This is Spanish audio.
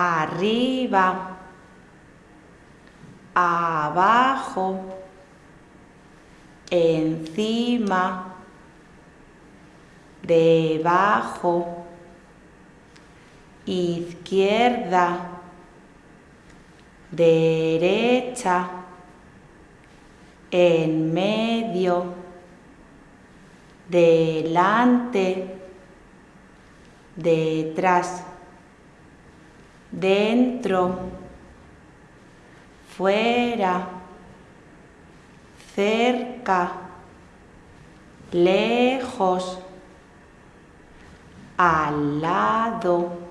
arriba, abajo, encima, debajo, izquierda, derecha, en medio, delante, detrás, dentro, fuera, cerca, lejos, al lado